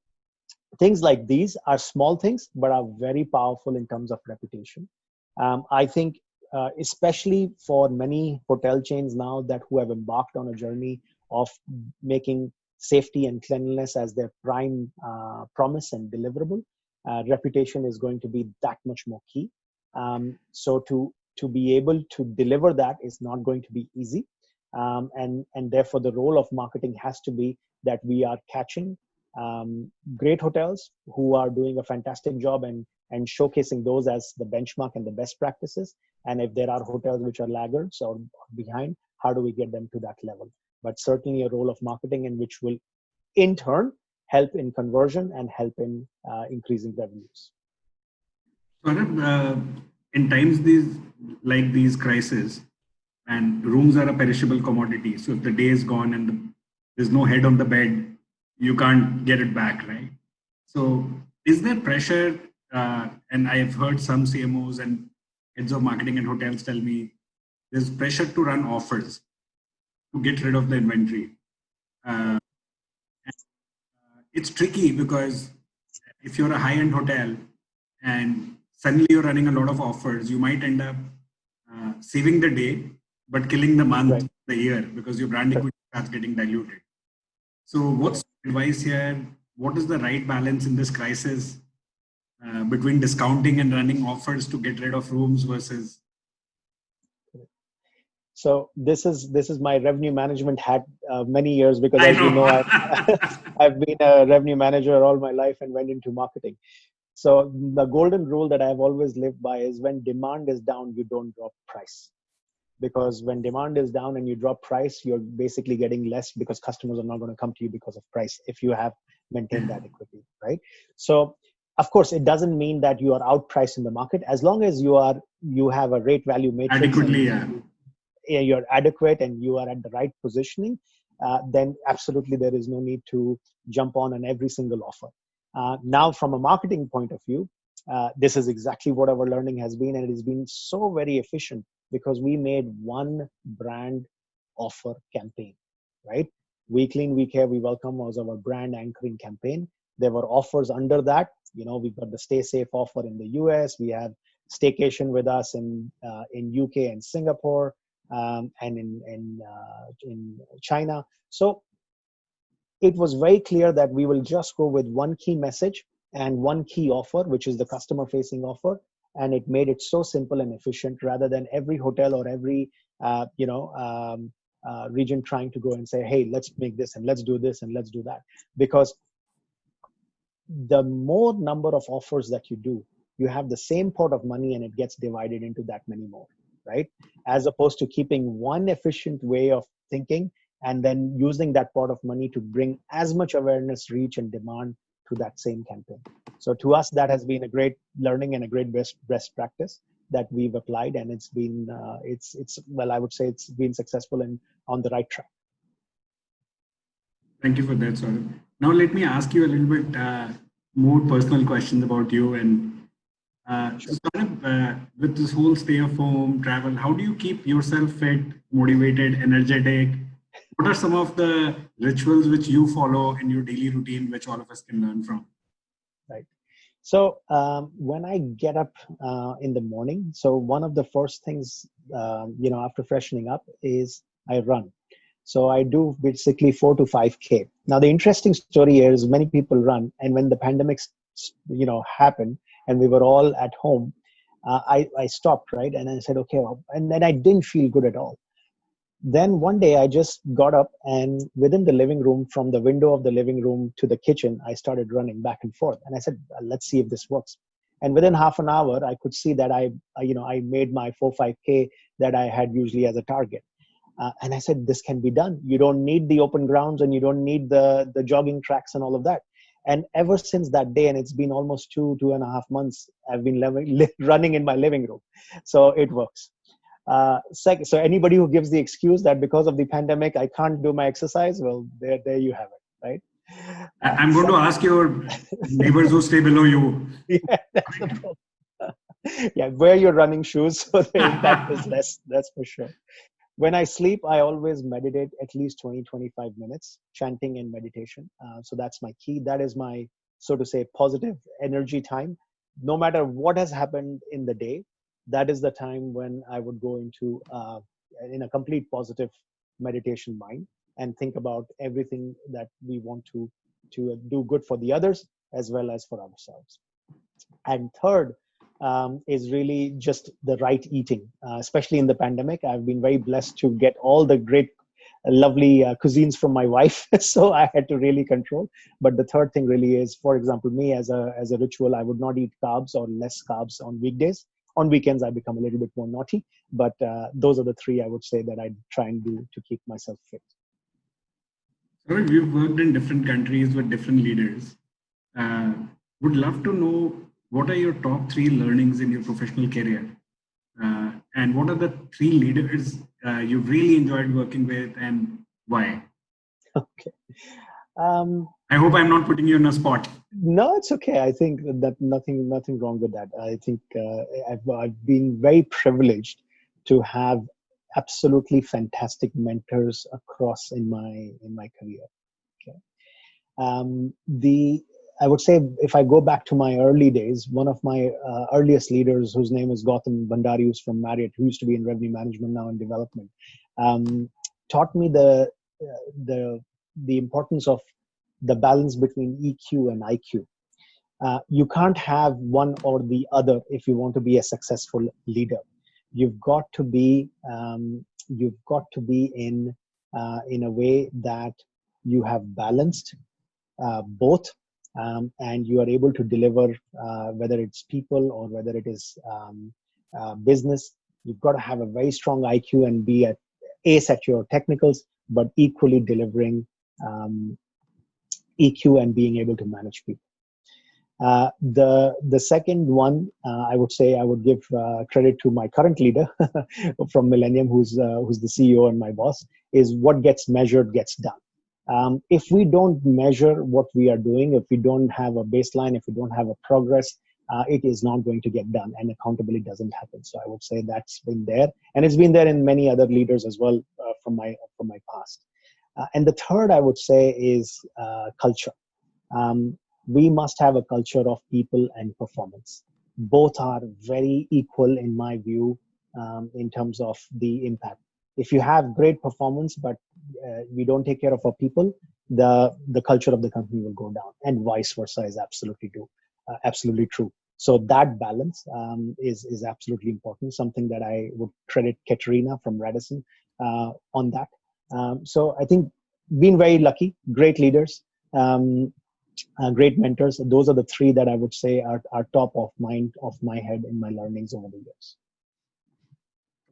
things like these are small things, but are very powerful in terms of reputation. Um, I think uh, especially for many hotel chains now that who have embarked on a journey of making safety and cleanliness as their prime uh, promise and deliverable, uh, reputation is going to be that much more key. Um, so to to be able to deliver that is not going to be easy um, and and therefore the role of marketing has to be that we are catching um, great hotels who are doing a fantastic job and and showcasing those as the benchmark and the best practices. And if there are hotels which are laggards or behind, how do we get them to that level? But certainly a role of marketing in which will in turn help in conversion and help in uh, increasing revenues. uh, in times these like these crises, and rooms are a perishable commodity. So if the day is gone and the, there's no head on the bed, you can't get it back, right? So is there pressure? Uh, and I've heard some CMOs and heads of marketing and hotels tell me there's pressure to run offers to get rid of the inventory. Uh, it's tricky because if you're a high-end hotel and suddenly you're running a lot of offers, you might end up uh, saving the day, but killing the month, right. the year, because your brand equity starts getting diluted. So what's advice here? What is the right balance in this crisis uh, between discounting and running offers to get rid of rooms versus so this is this is my revenue management hat uh, many years because as know. you know. I've, I've been a revenue manager all my life and went into marketing. So the golden rule that i've always lived by is when demand is down you don't drop price. Because when demand is down and you drop price you're basically getting less because customers are not going to come to you because of price if you have maintained that equity right? So of course it doesn't mean that you are outpriced in the market. As long as you are you have a rate value matrix adequately yeah you're adequate and you are at the right positioning uh, then absolutely there is no need to jump on on every single offer. Uh, now from a marketing point of view uh, this is exactly what our learning has been and it has been so very efficient because we made one brand offer campaign right? We clean we care we welcome was our brand anchoring campaign. There were offers under that. You know we've got the stay safe offer in the us we have staycation with us in uh, in uk and singapore um, and in in, uh, in china. So it was very clear that we will just go with one key message and one key offer which is the customer facing offer. And it made it so simple and efficient rather than every hotel or every uh, you know um, uh, region trying to go and say hey let's make this and let's do this and let's do that. Because the more number of offers that you do you have the same pot of money and it gets divided into that many more right as opposed to keeping one efficient way of thinking and then using that pot of money to bring as much awareness reach and demand to that same campaign. So to us, that has been a great learning and a great best best practice that we've applied, and it's been uh, it's it's well, I would say it's been successful and on the right track. Thank you for that, Saurabh. Now let me ask you a little bit uh, more personal questions about you and uh, uh, with this whole stay of home travel, how do you keep yourself fit, motivated, energetic? what are some of the rituals which you follow in your daily routine which all of us can learn from? Right. So um, when i get up uh, in the morning so one of the first things um, you know after freshening up is i run. So i do basically 4 to 5k now the interesting story is many people run and when the pandemic you know happened and we were all at home uh, I, I stopped right and i said okay well, and then i didn't feel good at all then one day I just got up and within the living room, from the window of the living room to the kitchen, I started running back and forth. And I said, let's see if this works. And within half an hour, I could see that I, you know, I made my four, 5K that I had usually as a target. Uh, and I said, this can be done. You don't need the open grounds and you don't need the, the jogging tracks and all of that. And ever since that day, and it's been almost two, two and a half months, I've been running in my living room. So it works. Uh, sec- so anybody who gives the excuse that because of the pandemic I can't do my exercise, well, there, there you have it, right? I'm going to ask your neighbors who stay below you. Yeah, that's the problem. yeah, wear your running shoes so the impact is less. That's for sure. When I sleep, I always meditate at least 20, 25 minutes, chanting and meditation. Uh, so that's my key. That is my, so to say, positive energy time. No matter what has happened in the day, that is the time when I would go into uh, in a complete positive meditation mind and think about everything that we want to to do good for the others as well as for ourselves. And third um, is really just the right eating, uh, especially in the pandemic. I've been very blessed to get all the great lovely uh, cuisines from my wife so i had to really control. But the third thing really is for example me as a as a ritual i would not eat carbs or less carbs on weekdays. On weekends i become a little bit more naughty but uh, those are the three i would say that i try and do to keep myself fit. We've worked in different countries with different leaders. Uh, would love to know what are your top three learnings in your professional career uh, and what are the three leaders uh, you've really enjoyed working with and why? Okay. Um, I hope I'm not putting you in a spot. No, it's okay. I think that nothing, nothing wrong with that. I think uh, I've, I've been very privileged to have absolutely fantastic mentors across in my in my career. Okay. Um, the I would say if I go back to my early days, one of my uh, earliest leaders, whose name is Gautam Bhandari, who's from Marriott, who used to be in revenue management, now in development, um, taught me the uh, the the importance of the balance between EQ and IQ. Uh, you can't have one or the other if you want to be a successful leader. You've got to be um, you've got to be in uh, in a way that you have balanced uh, both um, and you are able to deliver uh, whether it's people or whether it is um, uh, business you've got to have a very strong iq and be at ace at your technicals but equally delivering um, eq and being able to manage people uh, the the second one uh, I would say I would give uh, credit to my current leader from Millennium, who's uh, who's the CEO and my boss, is what gets measured gets done. Um, if we don't measure what we are doing, if we don't have a baseline, if we don't have a progress, uh, it is not going to get done and accountability doesn't happen. So I would say that's been there and it's been there in many other leaders as well uh, from my from my past. Uh, and the third I would say is uh, culture. Um, we must have a culture of people and performance. Both are very equal in my view um, in terms of the impact if you have great performance but uh, we don't take care of our people the the culture of the company will go down and vice versa is absolutely true uh, absolutely true. So that balance um, is is absolutely important. Something that i would credit katerina from radisson uh, on that. Um, so i think being very lucky great leaders um, uh, great mentors. Those are the three that i would say are, are top of mind of my head in my learnings over the years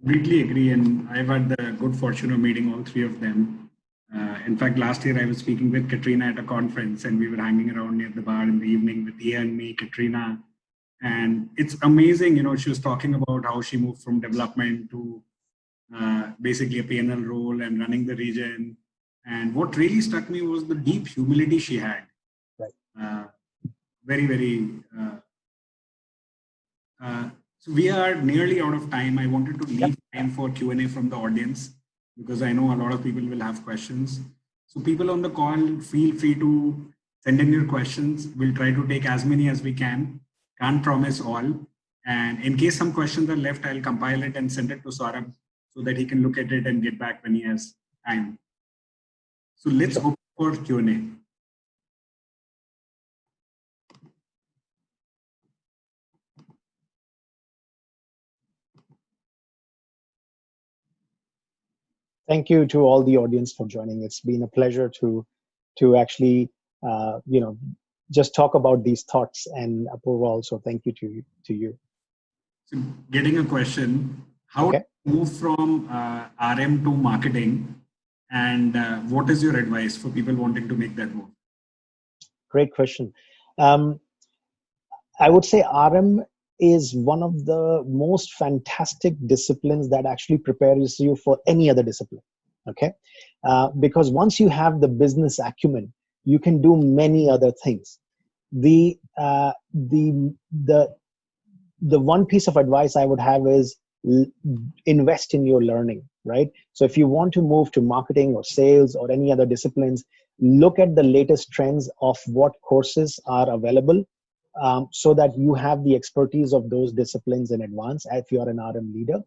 Completely agree. And I've had the good fortune of meeting all three of them. Uh, in fact, last year I was speaking with Katrina at a conference and we were hanging around near the bar in the evening with Ian, and me, Katrina. And it's amazing, you know, she was talking about how she moved from development to uh, basically a PNL role and running the region. And what really struck me was the deep humility she had. Right. Uh, very, very uh, uh, so we are nearly out of time. I wanted to leave yep. time for Q&A from the audience because I know a lot of people will have questions. So people on the call, feel free to send in your questions. We'll try to take as many as we can. Can't promise all. And in case some questions are left, I'll compile it and send it to Saurabh so that he can look at it and get back when he has time. So let's open for Q&A. Thank you to all the audience for joining. It's been a pleasure to to actually uh, you know just talk about these thoughts and Apurva also thank you to to you. So getting a question, how okay. move from uh, RM to marketing and uh, what is your advice for people wanting to make that move? Great question. Um, I would say RM is one of the most fantastic disciplines that actually prepares you for any other discipline okay? Uh, because once you have the business acumen you can do many other things. The uh, the the the one piece of advice i would have is invest in your learning right? So if you want to move to marketing or sales or any other disciplines look at the latest trends of what courses are available um, so that you have the expertise of those disciplines in advance if you're an RM leader.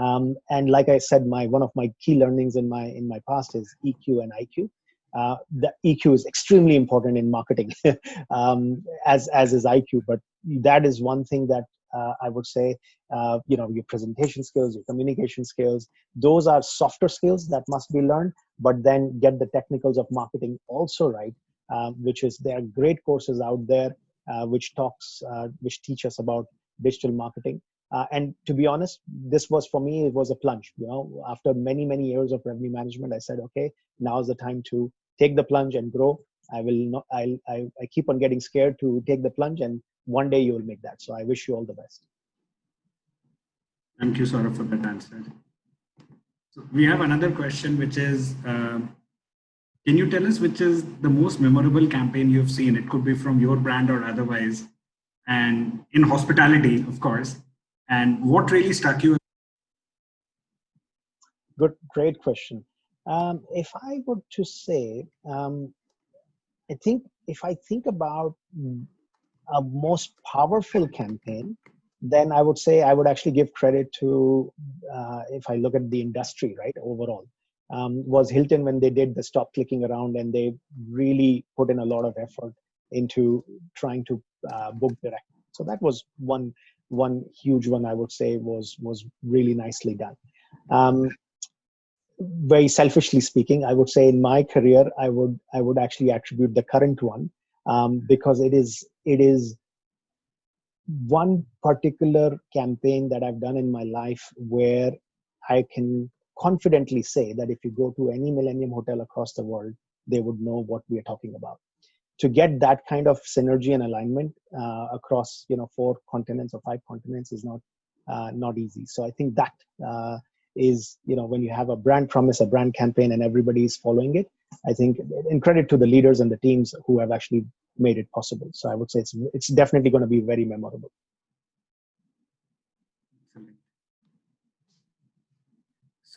Um, and like I said, my one of my key learnings in my in my past is EQ and IQ. Uh, the EQ is extremely important in marketing, um, as as is IQ. But that is one thing that uh, I would say, uh, you know, your presentation skills, your communication skills. Those are softer skills that must be learned, but then get the technicals of marketing also right, um, which is there are great courses out there uh, which talks, uh, which teach us about digital marketing. Uh, and to be honest, this was for me, it was a plunge. You know, after many, many years of revenue management, I said, okay, now's the time to take the plunge and grow. I will not, I'll, I, I keep on getting scared to take the plunge and one day you will make that. So I wish you all the best. Thank you, Saurabh, for that answer. So we have another question, which is, uh, can you tell us which is the most memorable campaign you've seen? It could be from your brand or otherwise, and in hospitality, of course. And what really struck you? Good, great question. Um, if I were to say, um, I think if I think about a most powerful campaign, then I would say I would actually give credit to, uh, if I look at the industry, right, overall, um, was Hilton when they did the stop clicking around and they really put in a lot of effort into trying to uh, book direct. So that was one one huge one I would say was was really nicely done. Um, very selfishly speaking, I would say in my career, I would I would actually attribute the current one um, because it is it is one particular campaign that I've done in my life where I can confidently say that if you go to any Millennium Hotel across the world, they would know what we are talking about. To get that kind of synergy and alignment uh, across, you know, four continents or five continents is not uh, not easy. So I think that uh, is you know when you have a brand promise a brand campaign and everybody is following it i think in credit to the leaders and the teams who have actually made it possible so i would say it's it's definitely going to be very memorable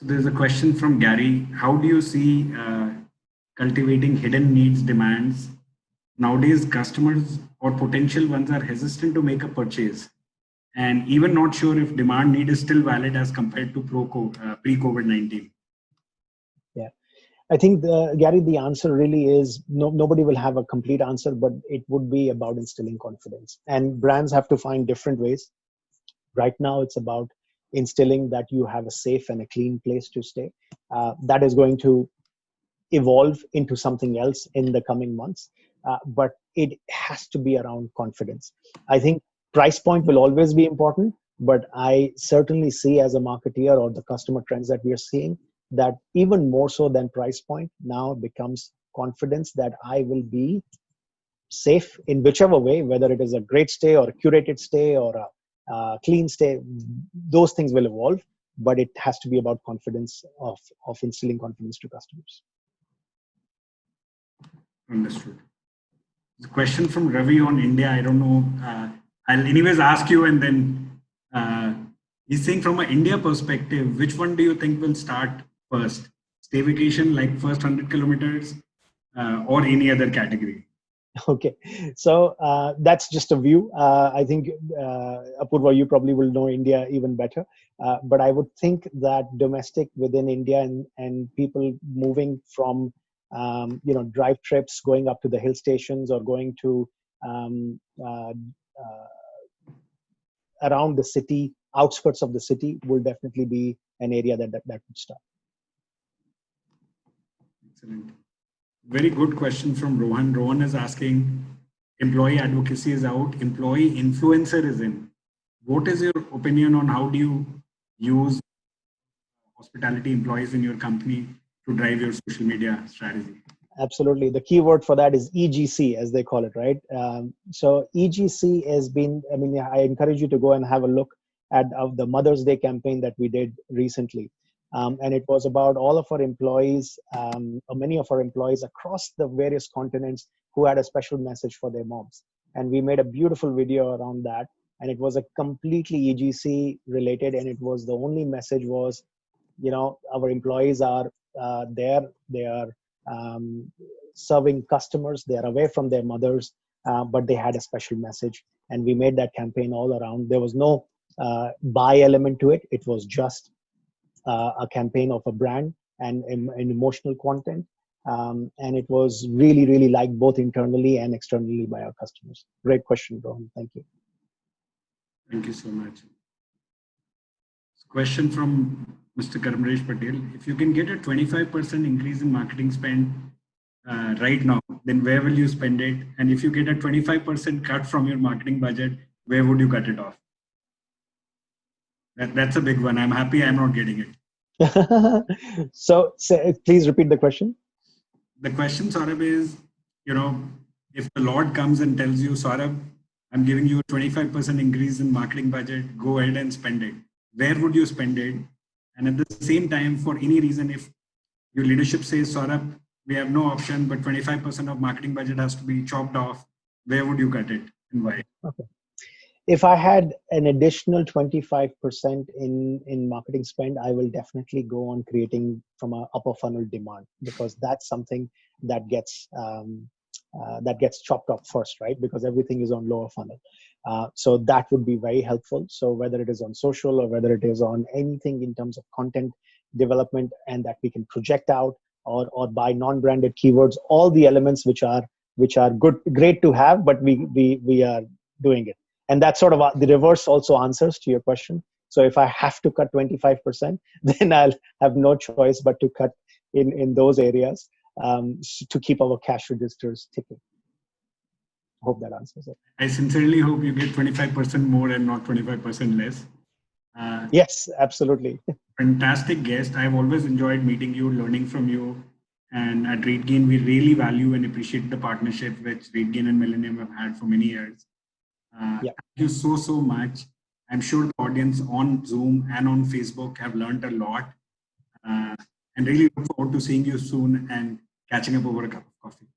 so there's a question from gary how do you see uh, cultivating hidden needs demands nowadays customers or potential ones are hesitant to make a purchase and even not sure if demand need is still valid as compared to uh, pre-COVID-19? Yeah, I think, the, Gary, the answer really is no, nobody will have a complete answer, but it would be about instilling confidence. And brands have to find different ways. Right now, it's about instilling that you have a safe and a clean place to stay. Uh, that is going to evolve into something else in the coming months. Uh, but it has to be around confidence. I think price point will always be important but i certainly see as a marketeer or the customer trends that we are seeing that even more so than price point now becomes confidence that i will be safe in whichever way whether it is a great stay or a curated stay or a uh, clean stay those things will evolve but it has to be about confidence of of instilling confidence to customers understood the question from ravi on india i don't know uh, I'll anyways ask you and then uh, he's saying from an India perspective, which one do you think will start first? Staycation like first 100 kilometers uh, or any other category? Okay, so uh, that's just a view. Uh, I think uh, Apurva, you probably will know India even better. Uh, but I would think that domestic within India and, and people moving from um, you know drive trips, going up to the hill stations or going to um, uh, uh, around the city, outskirts of the city, will definitely be an area that that, that would start. Excellent. Very good question from Rohan. Rohan is asking, employee advocacy is out, employee influencer is in. What is your opinion on how do you use hospitality employees in your company to drive your social media strategy? absolutely the key word for that is egc as they call it right um, so egc has been i mean i encourage you to go and have a look at uh, the mother's day campaign that we did recently um, and it was about all of our employees um, many of our employees across the various continents who had a special message for their moms and we made a beautiful video around that and it was a completely egc related and it was the only message was you know our employees are uh, there they are um, serving customers. They are away from their mothers, uh, but they had a special message. And we made that campaign all around. There was no uh, buy element to it. It was just a campaign of a brand and, and emotional content. Um, and it was really, really liked both internally and externally by our customers. Great question, Rohan. Thank you. Thank you so much. Question from Mr. Karmresh Patel. If you can get a 25% increase in marketing spend uh, right now, then where will you spend it? And if you get a 25% cut from your marketing budget, where would you cut it off? That, that's a big one. I'm happy I'm not getting it. so, so, please repeat the question. The question, Saurabh, is, you know, if the Lord comes and tells you, Saurabh, I'm giving you a 25% increase in marketing budget, go ahead and spend it. Where would you spend it? And at the same time, for any reason, if your leadership says, Saurabh, we have no option, but 25% of marketing budget has to be chopped off, where would you cut it and why? Okay. If I had an additional 25% in, in marketing spend, I will definitely go on creating from a upper funnel demand because that's something that gets um, uh, that gets chopped off first, right? Because everything is on lower funnel. Uh, so that would be very helpful. So whether it is on social or whether it is on anything in terms of content development and that we can project out or, or by non-branded keywords, all the elements which are which are good, great to have, but we we we are doing it. And that sort of uh, the reverse also answers to your question. So if I have to cut 25%, then I'll have no choice but to cut in in those areas um, to keep our cash registers ticking. Hope that answers it. I sincerely hope you get 25% more and not 25% less. Uh, yes, absolutely. fantastic guest. I've always enjoyed meeting you, learning from you. And at RateGain, we really value and appreciate the partnership which RateGain and Millennium have had for many years. Uh, yeah. Thank you so, so much. I'm sure the audience on Zoom and on Facebook have learned a lot. Uh, and really look forward to seeing you soon and catching up over a cup of coffee.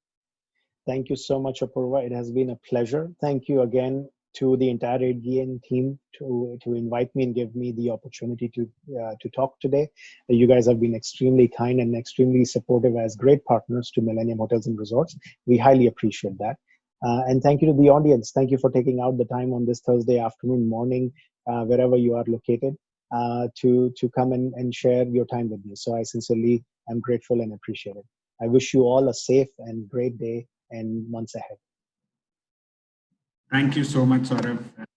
Thank you so much, Apurva. It has been a pleasure. Thank you again to the entire RateGain team to, to invite me and give me the opportunity to, uh, to talk today. You guys have been extremely kind and extremely supportive as great partners to Millennium Hotels and Resorts. We highly appreciate that. Uh, and thank you to the audience. Thank you for taking out the time on this Thursday afternoon, morning, uh, wherever you are located, uh, to, to come and, and share your time with me. So I sincerely am grateful and appreciate it. I wish you all a safe and great day and months ahead. Thank you so much, Saurabh.